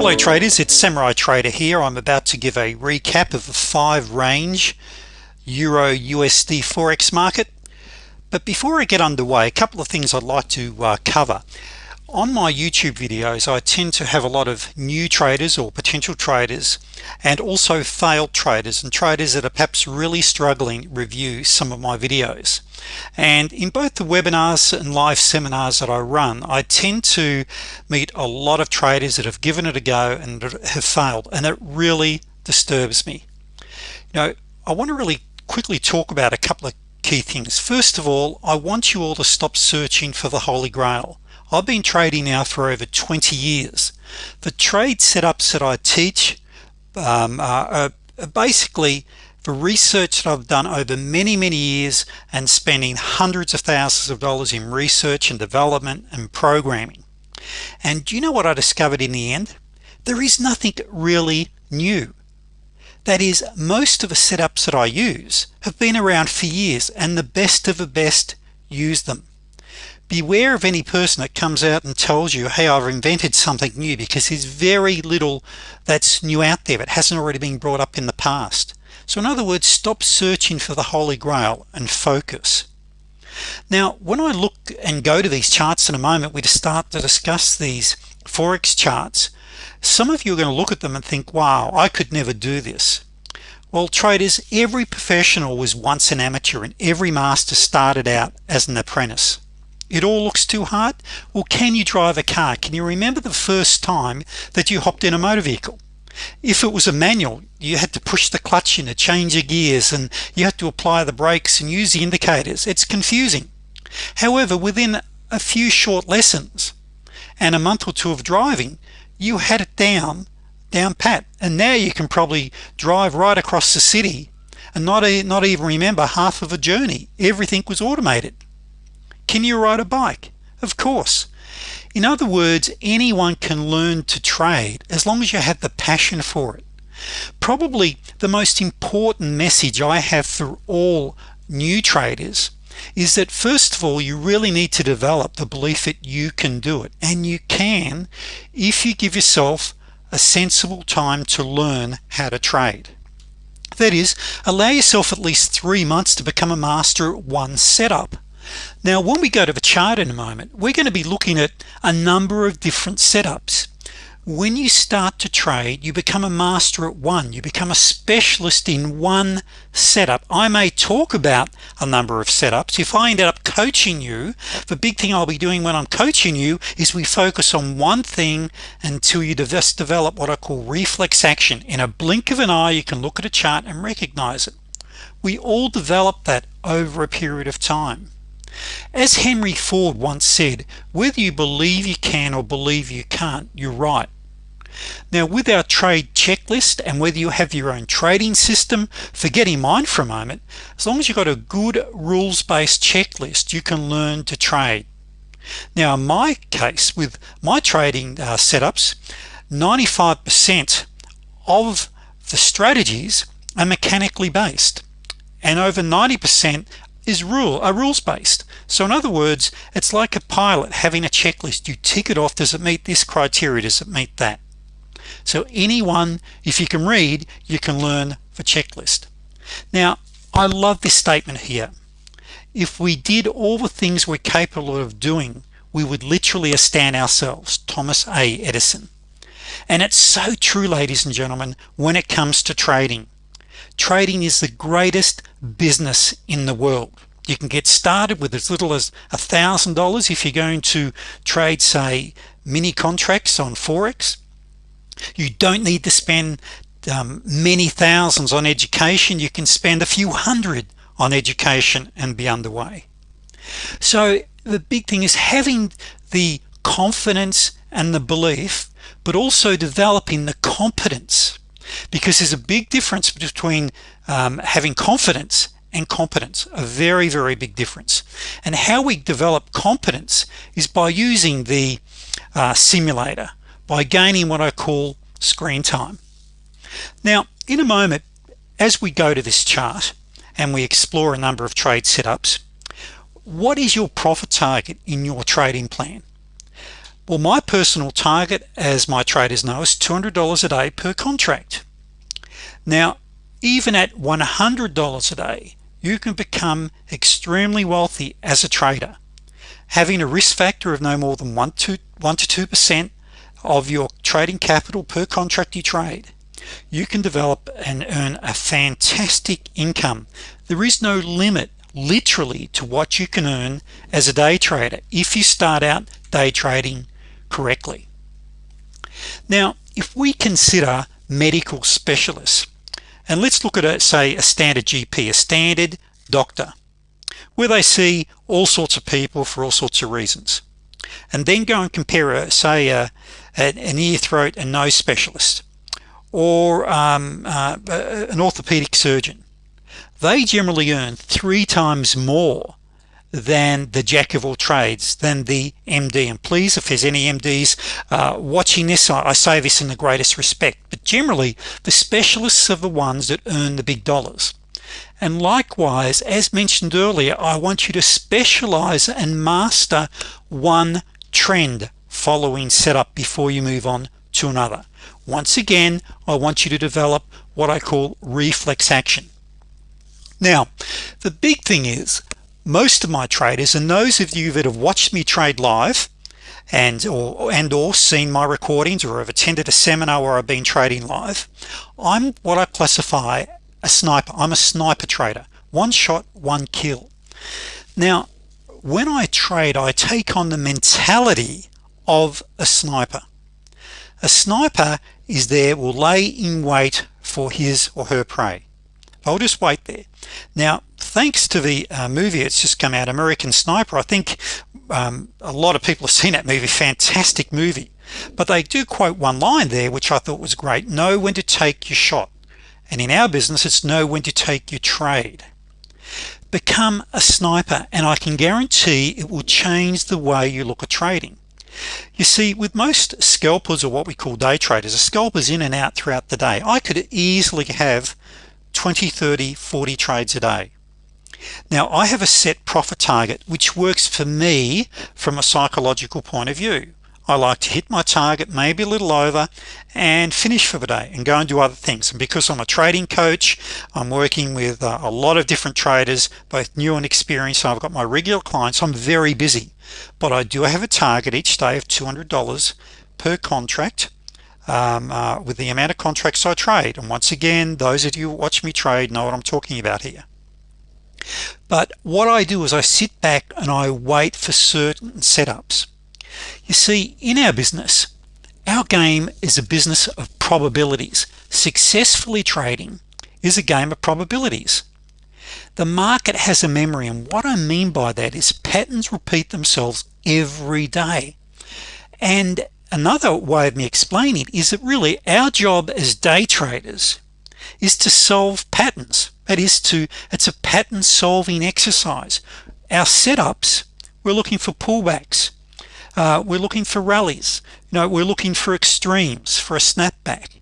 Hello traders, it's Samurai Trader here. I'm about to give a recap of the five range Euro USD Forex market. But before I get underway, a couple of things I'd like to uh, cover on my YouTube videos I tend to have a lot of new traders or potential traders and also failed traders and traders that are perhaps really struggling review some of my videos. And in both the webinars and live seminars that I run I tend to meet a lot of traders that have given it a go and have failed and it really disturbs me. Know I want to really quickly talk about a couple of key things. First of all I want you all to stop searching for the Holy Grail I've been trading now for over 20 years. The trade setups that I teach um, are, are basically the research that I've done over many many years and spending hundreds of thousands of dollars in research and development and programming. And do you know what I discovered in the end? There is nothing really new. That is most of the setups that I use have been around for years and the best of the best use them beware of any person that comes out and tells you hey I've invented something new because there's very little that's new out there that hasn't already been brought up in the past. So in other words stop searching for the Holy Grail and focus. Now when I look and go to these charts in a moment we start to discuss these Forex charts. Some of you are going to look at them and think wow I could never do this. Well traders every professional was once an amateur and every master started out as an apprentice it all looks too hard? Well can you drive a car? Can you remember the first time that you hopped in a motor vehicle? If it was a manual you had to push the clutch in to change your gears and you had to apply the brakes and use the indicators. It's confusing. However within a few short lessons and a month or two of driving you had it down down pat. And now you can probably drive right across the city and not, a, not even remember half of a journey. Everything was automated can you ride a bike? Of course. In other words anyone can learn to trade as long as you have the passion for it. Probably the most important message I have for all new traders is that first of all you really need to develop the belief that you can do it. And you can if you give yourself a sensible time to learn how to trade. That is allow yourself at least three months to become a master at one setup now when we go to the chart in a moment we're going to be looking at a number of different setups. When you start to trade you become a master at one. You become a specialist in one setup. I may talk about a number of setups. If I ended up coaching you the big thing I'll be doing when I'm coaching you is we focus on one thing until you just develop what I call reflex action. In a blink of an eye you can look at a chart and recognize it. We all develop that over a period of time as Henry Ford once said whether you believe you can or believe you can't you're right. Now with our trade checklist and whether you have your own trading system forgetting mine for a moment. As long as you've got a good rules-based checklist you can learn to trade. Now in my case with my trading uh, setups 95% of the strategies are mechanically based and over 90% is rule are rules-based. So in other words it's like a pilot having a checklist. You tick it off. Does it meet this criteria? Does it meet that? So anyone if you can read you can learn the checklist. Now I love this statement here. If we did all the things we're capable of doing we would literally astound ourselves Thomas a. Edison. And it's so true ladies and gentlemen when it comes to trading trading is the greatest business in the world. You can get started with as little as a thousand dollars if you're going to trade say mini contracts on Forex. You don't need to spend um, many thousands on education. You can spend a few hundred on education and be underway. So the big thing is having the confidence and the belief but also developing the competence because there's a big difference between um, having confidence and competence a very very big difference. And how we develop competence is by using the uh, simulator by gaining what I call screen time. Now in a moment as we go to this chart and we explore a number of trade setups what is your profit target in your trading plan well my personal target as my traders know is $200 a day per contract. Now even at $100 a day you can become extremely wealthy as a trader having a risk factor of no more than 1 to 1 to 2 percent of your trading capital per contract you trade. You can develop and earn a fantastic income. There is no limit literally to what you can earn as a day trader. If you start out day trading correctly. Now if we consider medical specialists and let's look at a say a standard GP a standard doctor where they see all sorts of people for all sorts of reasons and then go and compare a say a, an ear throat and nose specialist or um, uh, an orthopedic surgeon they generally earn three times more than the jack of all trades than the MD and please if there's any MDs uh, watching this I say this in the greatest respect but generally the specialists are the ones that earn the big dollars. And likewise as mentioned earlier I want you to specialize and master one trend following setup before you move on to another. Once again I want you to develop what I call reflex action. Now the big thing is most of my traders and those of you that have watched me trade live and or and or seen my recordings or have attended a seminar where I've been trading live I'm what I classify a sniper. I'm a sniper trader. One shot one kill. Now when I trade I take on the mentality of a sniper. A sniper is there will lay in wait for his or her prey. I'll just wait there now thanks to the uh, movie it's just come out American Sniper I think um, a lot of people have seen that movie. Fantastic movie. But they do quote one line there which I thought was great. Know when to take your shot. And in our business it's know when to take your trade. Become a sniper and I can guarantee it will change the way you look at trading. You see with most scalpers or what we call day traders a scalpers in and out throughout the day. I could easily have 20 30 40 trades a day. Now I have a set profit target which works for me from a psychological point of view. I like to hit my target maybe a little over and finish for the day and go and do other things. And because I'm a trading coach I'm working with uh, a lot of different traders both new and experienced. I've got my regular clients. I'm very busy. But I do have a target each day of $200 per contract um, uh, with the amount of contracts I trade. And once again those of you watch me trade know what I'm talking about here. But what I do is I sit back and I wait for certain setups. You see in our business our game is a business of probabilities. Successfully trading is a game of probabilities. The market has a memory and what I mean by that is patterns repeat themselves every day. And another way of me explaining is that really our job as day traders is to solve patterns. That is to it's a pattern solving exercise. Our setups we're looking for pullbacks. Uh, we're looking for rallies. You know we're looking for extremes for a snapback.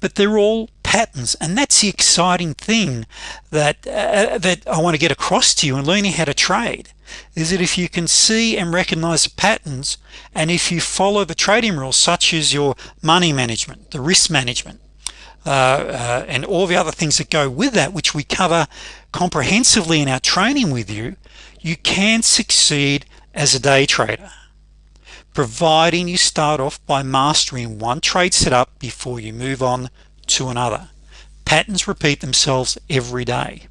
But they're all patterns and that's the exciting thing that uh, that I want to get across to you and learning how to trade is that if you can see and recognize the patterns and if you follow the trading rules such as your money management the risk management uh, uh, and all the other things that go with that which we cover comprehensively in our training with you you can succeed as a day trader providing you start off by mastering one trade setup before you move on to another. Patterns repeat themselves every day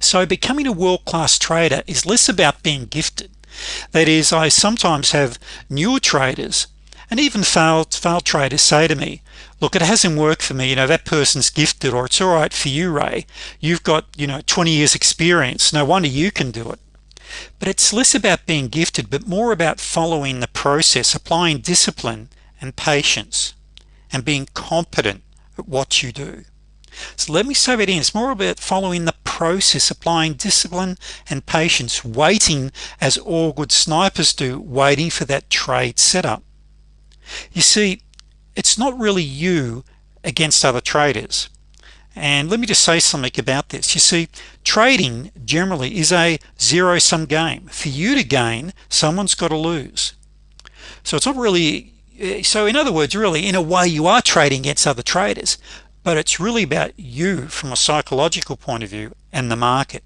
so becoming a world-class trader is less about being gifted. That is I sometimes have newer traders and even failed failed traders say to me look it hasn't worked for me. You know that person's gifted or it's all right for you Ray. You've got you know 20 years experience. No wonder you can do it. But it's less about being gifted but more about following the process applying discipline and patience and being competent at what you do. So let me say that in. It's more about following the process applying discipline and patience waiting as all good snipers do waiting for that trade setup. You see it's not really you against other traders. And let me just say something about this. You see trading generally is a zero-sum game. For you to gain someone's got to lose. So it's not really eh, so in other words really in a way you are trading against other traders but it's really about you from a psychological point of view and the market.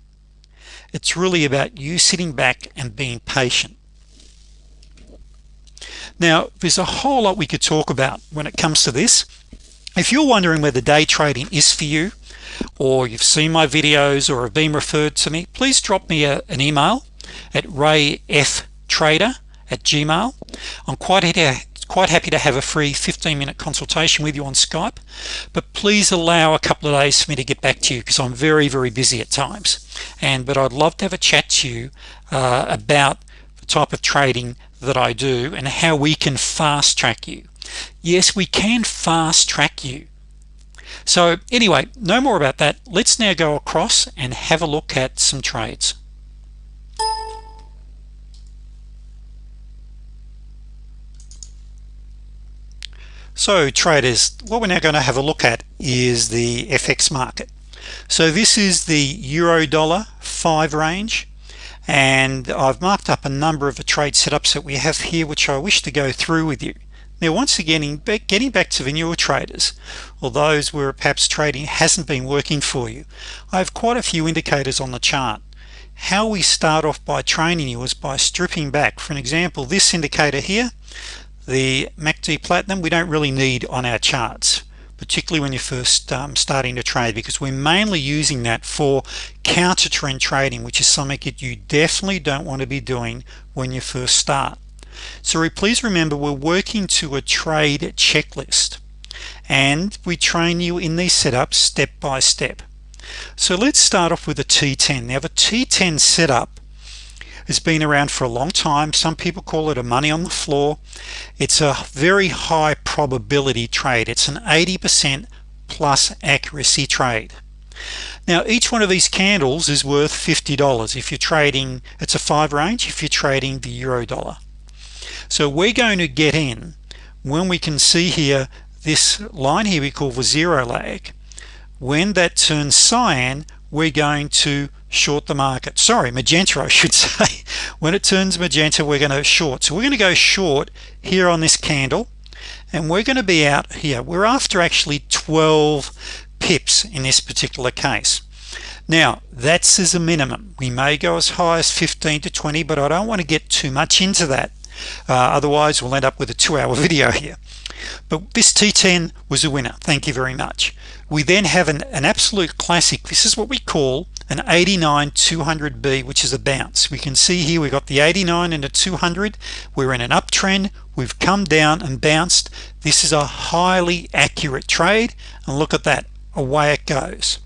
It's really about you sitting back and being patient. Now there's a whole lot we could talk about when it comes to this. If you're wondering whether day trading is for you or you've seen my videos or have been referred to me please drop me a, an email at ray f trader at gmail. I'm quite quite happy to have a free 15-minute consultation with you on Skype but please allow a couple of days for me to get back to you because I'm very very busy at times. And but I'd love to have a chat to you uh, about the type of trading that I do and how we can fast track you. Yes we can fast track you. So anyway no more about that. Let's now go across and have a look at some trades so traders what we're now going to have a look at is the FX market. So this is the euro dollar 5 range and I've marked up a number of the trade setups that we have here which I wish to go through with you. Now once again getting back to the newer traders or those where perhaps trading hasn't been working for you I have quite a few indicators on the chart. How we start off by training you is by stripping back. For an example this indicator here the MACD Platinum we don't really need on our charts particularly when you're first um, starting to trade because we're mainly using that for counter trend trading which is something that you definitely don't want to be doing when you first start. So please remember we're working to a trade checklist and we train you in these setups step by step. So let's start off with a T10 now the T10 setup has been around for a long time. Some people call it a money on the floor. It's a very high probability trade. It's an 80% plus accuracy trade. Now each one of these candles is worth $50 if you're trading it's a five range. If you're trading the euro dollar. So we're going to get in when we can see here this line here we call the zero lag. When that turns cyan we're going to short the market. Sorry magenta I should say. When it turns magenta we're going to short. So we're going to go short here on this candle and we're going to be out here. We're after actually 12 pips in this particular case. Now that's as a minimum. We may go as high as 15 to 20 but I don't want to get too much into that. Uh, otherwise we'll end up with a two-hour video here but this T10 was a winner. Thank you very much. We then have an, an absolute classic. This is what we call an 89 200b which is a bounce. We can see here we got the 89 and a 200 we're in an uptrend. We've come down and bounced. This is a highly accurate trade. And look at that. Away it goes.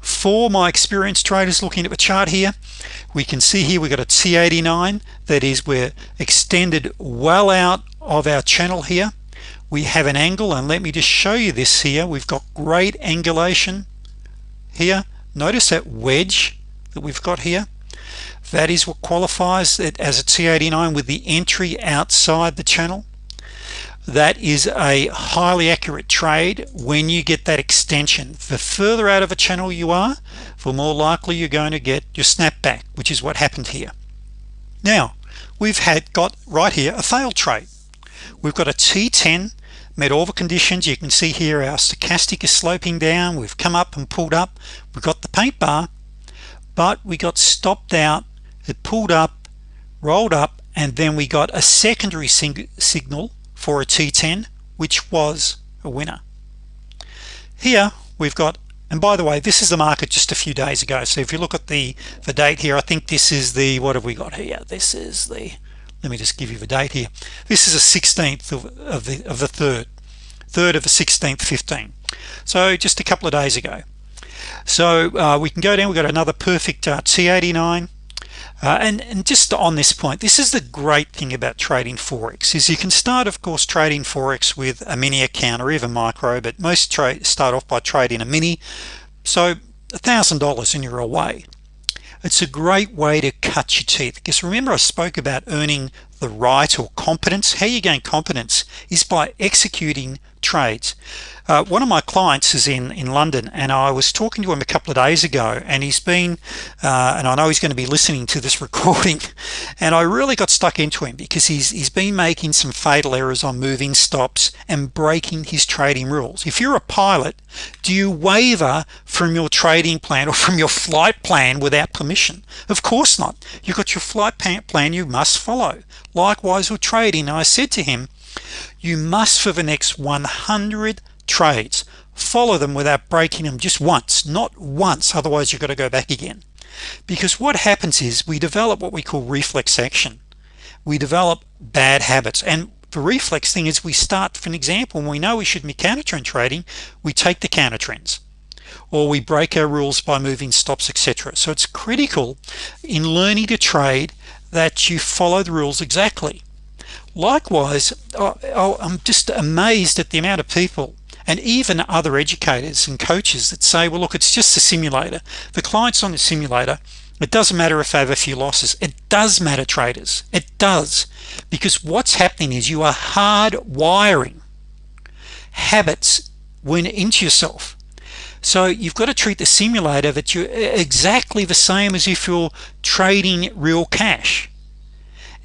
For my experienced traders looking at the chart here we can see here we got a T89 that is we're extended well out of our channel here we have an angle and let me just show you this here. We've got great angulation here. Notice that wedge that we've got here? That is what qualifies it as a T89 with the entry outside the channel. That is a highly accurate trade when you get that extension. The further out of a channel you are the more likely you're going to get your snapback which is what happened here. Now we've had got right here a failed trade we've got a T10 met all the conditions. You can see here our stochastic is sloping down. We've come up and pulled up. We've got the paint bar but we got stopped out it pulled up rolled up and then we got a secondary signal for a T10 which was a winner. Here we've got and by the way this is the market just a few days ago. So if you look at the the date here I think this is the what have we got here? This is the let me just give you the date here. This is a 16th of, of the of the third third of the 16th 15 so just a couple of days ago. So uh, we can go down. We've got another perfect uh, T89 uh, and, and just on this point this is the great thing about trading Forex is you can start of course trading Forex with a mini account or even micro but most trade start off by trading a mini. So a thousand dollars and you're away it's a great way to cut your teeth. Because remember I spoke about earning the right or competence? How you gain competence is by executing trades. Uh, one of my clients is in in London and I was talking to him a couple of days ago and he's been uh, and I know he's going to be listening to this recording and I really got stuck into him because he's he's been making some fatal errors on moving stops and breaking his trading rules. If you're a pilot do you waver from your trading plan or from your flight plan without permission? Of course not. You've got your flight plan you must follow. Likewise with trading. I said to him you must for the next 100 trades follow them without breaking them just once not once otherwise you've got to go back again. Because what happens is we develop what we call reflex action. We develop bad habits. And the reflex thing is we start for an example when we know we should be counter trend trading we take the counter trends or we break our rules by moving stops etc so it's critical in learning to trade that you follow the rules exactly likewise I'm just amazed at the amount of people and even other educators and coaches that say well look it's just a simulator. The clients on the simulator. It doesn't matter if they have a few losses. It does matter traders. It does. Because what's happening is you are hard wiring habits when into yourself. So you've got to treat the simulator that you're exactly the same as if you're trading real cash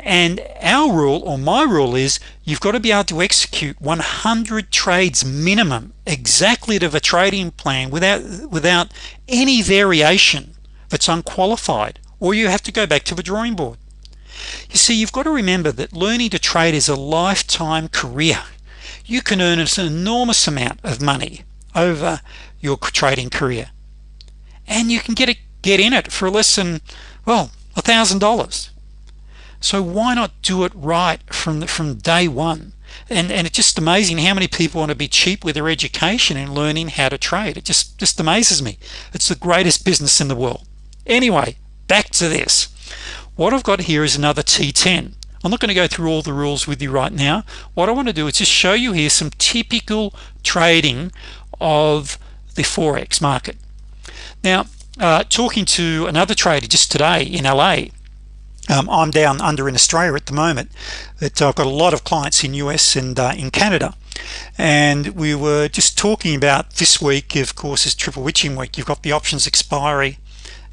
and our rule or my rule is you've got to be able to execute 100 trades minimum exactly to the trading plan without without any variation that's unqualified or you have to go back to the drawing board. You see you've got to remember that learning to trade is a lifetime career. You can earn an enormous amount of money over your trading career. And you can get it get in it for less than well a thousand dollars so why not do it right from the, from day one? And and it's just amazing how many people want to be cheap with their education and learning how to trade. It just just amazes me. It's the greatest business in the world. Anyway back to this. What I've got here is another t10 I'm not going to go through all the rules with you right now. What I want to do is just show you here some typical trading of the Forex market. Now uh, talking to another trader just today in LA um, I'm down under in Australia at the moment but I've got a lot of clients in US and uh, in Canada. And we were just talking about this week of course is triple witching week. You've got the options expiry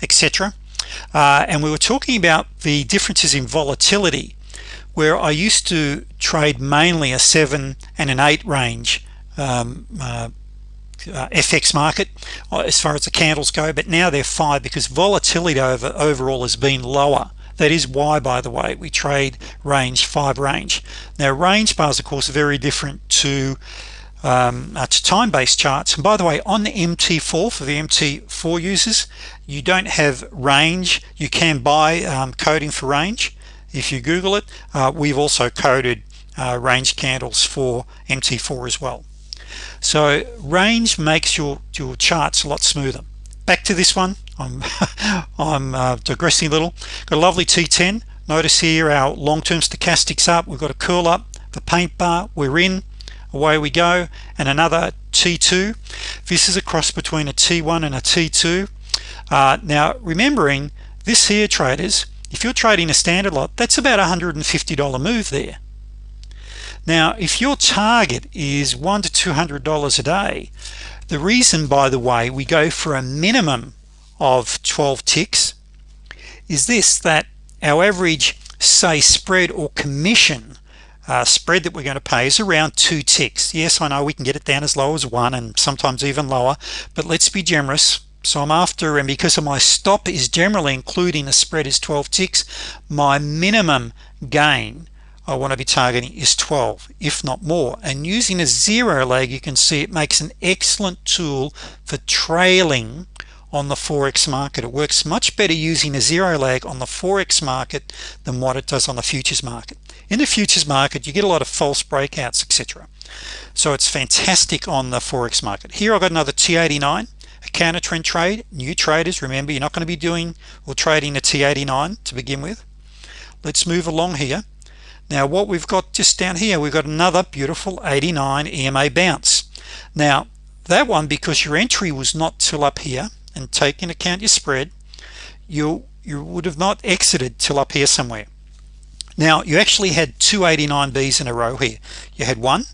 etc uh, and we were talking about the differences in volatility where I used to trade mainly a 7 and an 8 range um, uh, uh, FX market uh, as far as the candles go but now they're five because volatility over overall has been lower that is why by the way. We trade range 5 range. Now range bars of course are very different to um, uh, to time-based charts. And by the way on the MT4 for the MT4 users you don't have range. You can buy um, coding for range if you google it. Uh, we've also coded uh, range candles for MT4 as well. So range makes your your charts a lot smoother. Back to this one I'm I'm uh, digressing a little. Got a lovely t10 notice here our long-term stochastics up. We've got a curl up the paint bar. We're in. Away we go. And another t2 this is a cross between a t1 and a t2 uh, now remembering this here traders if you're trading a standard lot that's about a $150 move there. Now if your target is one to two hundred dollars a day the reason by the way we go for a minimum of 12 ticks is this that our average say spread or commission uh, spread that we're going to pay is around two ticks. Yes I know we can get it down as low as one and sometimes even lower but let's be generous. So I'm after and because of my stop is generally including the spread is 12 ticks my minimum gain I want to be targeting is 12 if not more. And using a zero lag you can see it makes an excellent tool for trailing on the Forex market. It works much better using a zero lag on the Forex market than what it does on the futures market. In the futures market you get a lot of false breakouts etc so it's fantastic on the Forex market. Here I've got another T89 a counter trend trade new traders. Remember you're not going to be doing or trading a T89 to begin with. Let's move along here. Now what we've got just down here we've got another beautiful 89 EMA bounce. Now that one because your entry was not till up here and take into account your spread you you would have not exited till up here somewhere. Now you actually had two 89Bs in a row here. You had one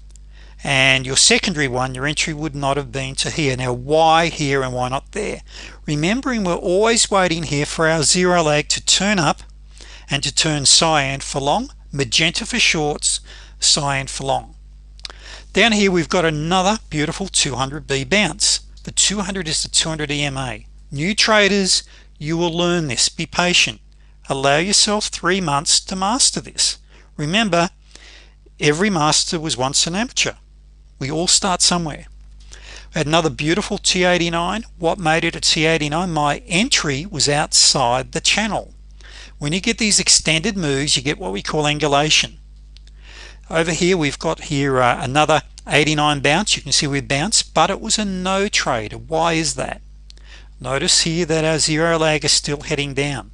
and your secondary one your entry would not have been to here. Now why here and why not there? Remembering we're always waiting here for our zero lag to turn up and to turn cyan for long magenta for shorts cyan for long. Down here we've got another beautiful 200b bounce the 200 is the 200 EMA new traders you will learn this. Be patient. Allow yourself three months to master this. Remember every master was once an amateur. We all start somewhere. Had another beautiful T89 what made it a T89 my entry was outside the channel. When you get these extended moves you get what we call angulation over here we've got here uh, another 89 bounce. You can see we bounced but it was a no trade. Why is that? Notice here that our zero lag is still heading down.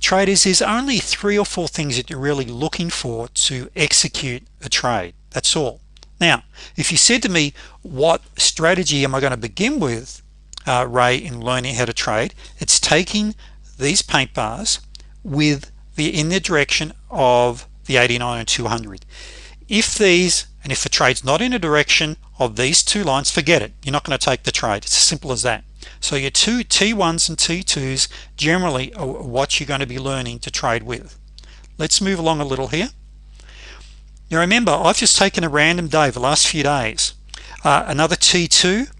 Traders is only three or four things that you're really looking for to execute a trade. That's all. Now if you said to me what strategy am I going to begin with uh, Ray in learning how to trade? It's taking these paint bars with the in the direction of the 89 and 200 if these and if the trades not in a direction of these two lines forget it. You're not going to take the trade. It's as simple as that. So your two t1s and t2s generally are what you're going to be learning to trade with. Let's move along a little here. Now remember I've just taken a random day the last few days. Uh, another t2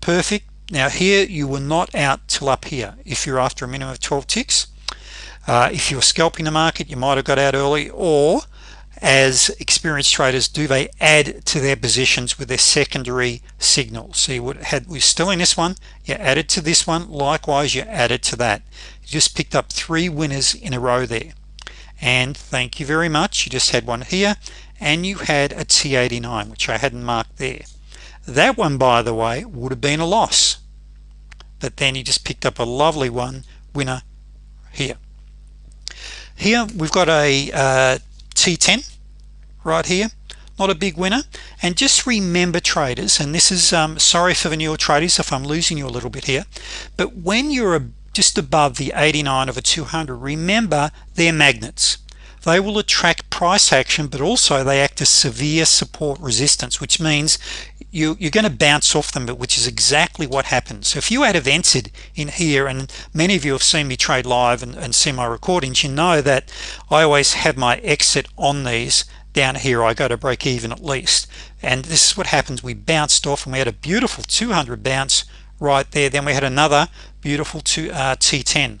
perfect. Now here you were not out till up here if you're after a minimum of 12 ticks uh, if you're scalping the market you might have got out early or as experienced traders do they add to their positions with their secondary signals so you would had we're still in this one you added to this one likewise you added to that. You just picked up three winners in a row there. And thank you very much. You just had one here and you had a T89 which I hadn't marked there. That one by the way would have been a loss but then you just picked up a lovely one winner here here we've got a uh, T10 right here. Not a big winner. And just remember traders and this is um, sorry for the newer traders if I'm losing you a little bit here but when you're just above the 89 of a 200 remember they're magnets. They will attract price action but also they act as severe support resistance which means you you're going to bounce off them but which is exactly what happens. So if you had events in here and many of you have seen me trade live and, and see my recordings you know that I always have my exit on these down here. I go to break even at least. And this is what happens. We bounced off and we had a beautiful 200 bounce right there. Then we had another beautiful to uh, T10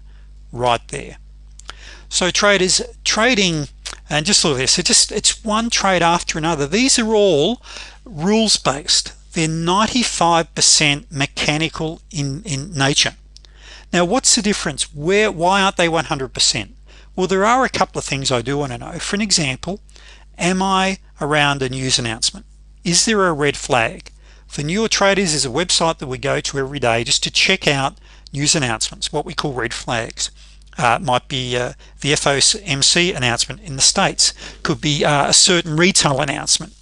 right there. So traders trading and just look at this. It just it's one trade after another. These are all rules-based. They're 95% mechanical in in nature. Now what's the difference? Where why aren't they 100% well there are a couple of things I do want to know. For an example am I around a news announcement? Is there a red flag? For newer traders is a website that we go to every day just to check out news announcements what we call red flags uh, might be uh, the FOMC announcement in the States could be uh, a certain retail announcement.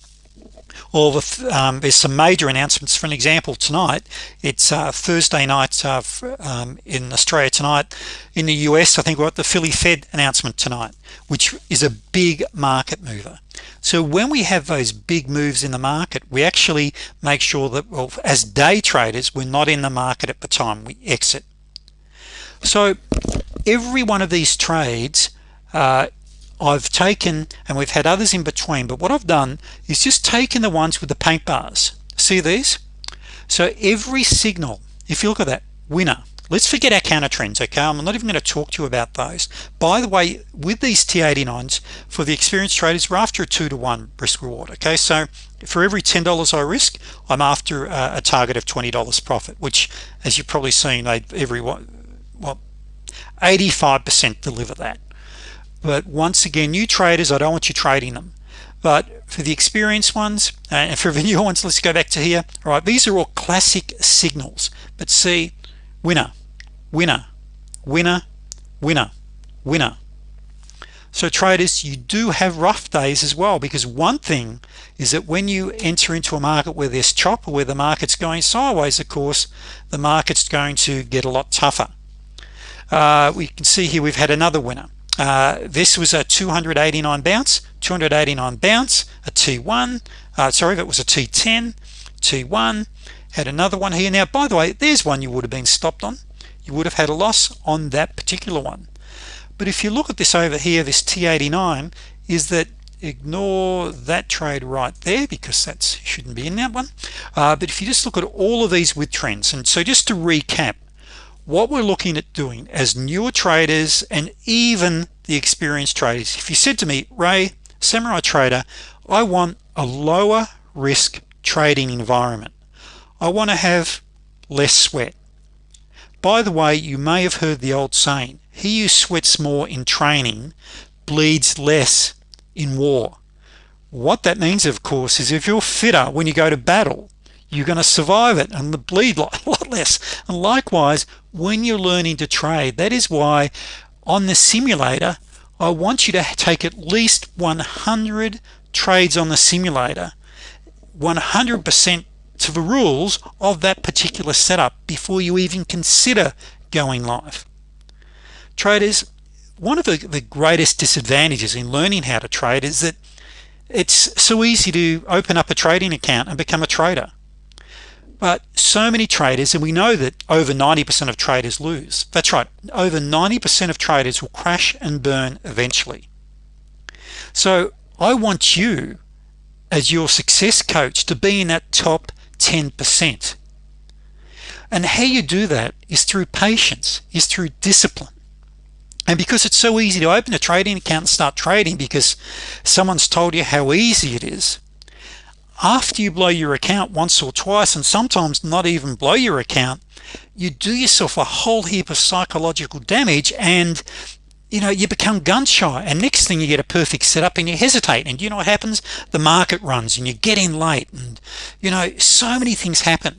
Or um, there's some major announcements. For an example tonight it's uh, Thursday night uh, um, in Australia tonight. In the US I think we're at the Philly Fed announcement tonight which is a big market mover. So when we have those big moves in the market we actually make sure that well as day traders we're not in the market at the time we exit. So every one of these trades uh, I've taken and we've had others in between but what I've done is just taken the ones with the paint bars. See these? So every signal if you look at that winner. Let's forget our counter trends okay? I'm not even going to talk to you about those. By the way with these T89s for the experienced traders we're after a two to one risk reward okay? So for every $10 I risk I'm after a, a target of $20 profit which as you've probably seen they every one well 85% deliver that. But once again new traders I don't want you trading them. But for the experienced ones uh, and for the new ones let's go back to here all right? These are all classic signals. But see winner winner winner winner winner. So traders you do have rough days as well because one thing is that when you enter into a market where there's chop or where the market's going sideways of course the market's going to get a lot tougher uh, we can see here we've had another winner. Uh, this was a 289 bounce 289 bounce a t1 uh, sorry it was a t10 t1 had another one here. Now by the way there's one you would have been stopped on. You would have had a loss on that particular one. But if you look at this over here this t89 is that ignore that trade right there because that shouldn't be in that one. Uh, but if you just look at all of these with trends and so just to recap what we're looking at doing as newer traders and even the experienced traders. If you said to me Ray samurai trader I want a lower risk trading environment. I want to have less sweat. By the way you may have heard the old saying he who sweats more in training bleeds less in war. What that means of course is if you're fitter when you go to battle you're going to survive it and bleed a lot less. And likewise when you're learning to trade that is why on the simulator I want you to take at least 100 trades on the simulator 100% to the rules of that particular setup before you even consider going live. Traders one of the, the greatest disadvantages in learning how to trade is that it's so easy to open up a trading account and become a trader but so many traders and we know that over 90% of traders lose. That's right. Over 90% of traders will crash and burn eventually. So I want you as your success coach to be in that top 10% and how you do that is through patience is through discipline. And because it's so easy to open a trading account and start trading because someone's told you how easy it is after you blow your account once or twice and sometimes not even blow your account you do yourself a whole heap of psychological damage and you know you become gun shy. And next thing you get a perfect setup and you hesitate. And you know what happens? The market runs and you get in late and you know so many things happen.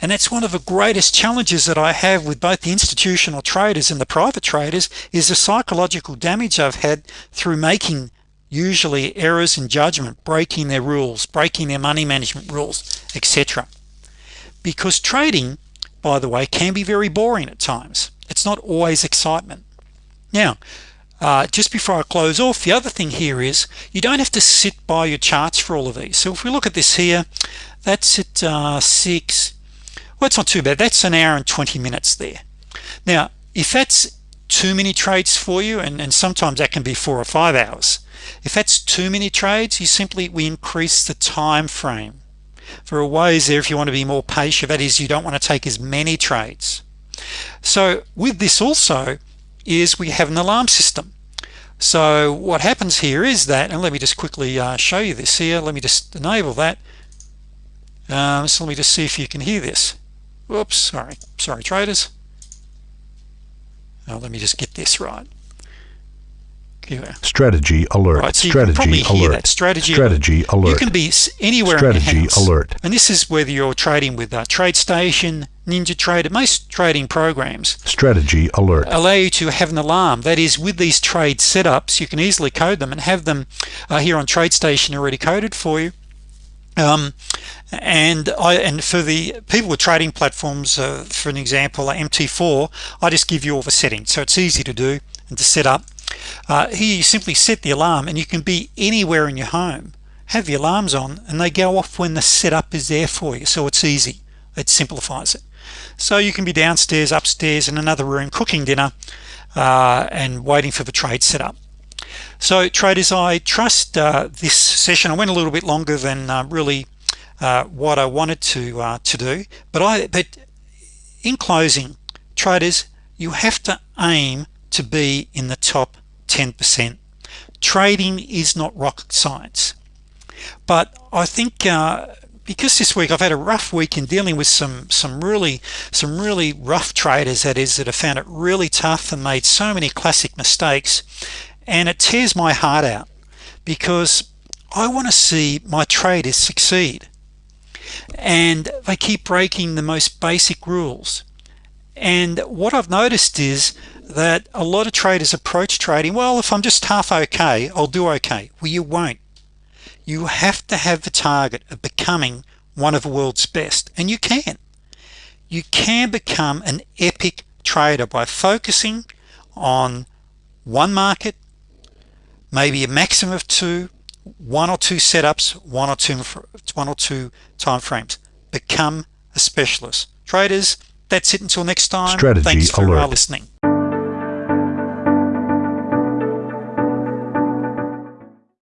And that's one of the greatest challenges that I have with both the institutional traders and the private traders is the psychological damage I've had through making usually errors in judgment breaking their rules breaking their money management rules etc because trading by the way can be very boring at times. It's not always excitement. Now uh, just before I close off the other thing here is you don't have to sit by your charts for all of these. So if we look at this here that's at uh, 6 well it's not too bad. That's an hour and 20 minutes there. Now if that's too many trades for you and, and sometimes that can be four or five hours if that's too many trades you simply we increase the time frame. There are ways there if you want to be more patient. That is you don't want to take as many trades. So with this also is we have an alarm system. So what happens here is that and let me just quickly uh, show you this here. Let me just enable that. Um, so let me just see if you can hear this. Whoops sorry. Sorry traders. Now let me just get this right strategy alert. Right, so strategy alert. strategy strategy alert. You can be anywhere strategy alert. And this is whether you're trading with uh, TradeStation ninja trader most trading programs strategy alert. allow you to have an alarm. That is with these trade setups you can easily code them and have them uh, here on TradeStation already coded for you. Um, and I and for the people with trading platforms uh, for an example MT4 I just give you all the settings. So it's easy to do and to set up uh, here you simply set the alarm and you can be anywhere in your home. Have the alarms on and they go off when the setup is there for you so it's easy. It simplifies it. So you can be downstairs upstairs in another room cooking dinner uh, and waiting for the trade setup so traders I trust uh, this session I went a little bit longer than uh, really uh, what I wanted to uh, to do but I but in closing traders you have to aim to be in the top 10% trading is not rocket science. But I think uh, because this week I've had a rough week in dealing with some some really some really rough traders that is that have found it really tough and made so many classic mistakes and it tears my heart out because I want to see my traders succeed. And they keep breaking the most basic rules. And what I've noticed is that a lot of traders approach trading well if I'm just half okay I'll do okay. Well you won't. You have to have the target of becoming one of the world's best and you can. You can become an epic trader by focusing on one market maybe a maximum of two one or two setups one or two one or two time frames become a specialist. Traders that's it until next time. Strategy thanks for alert. listening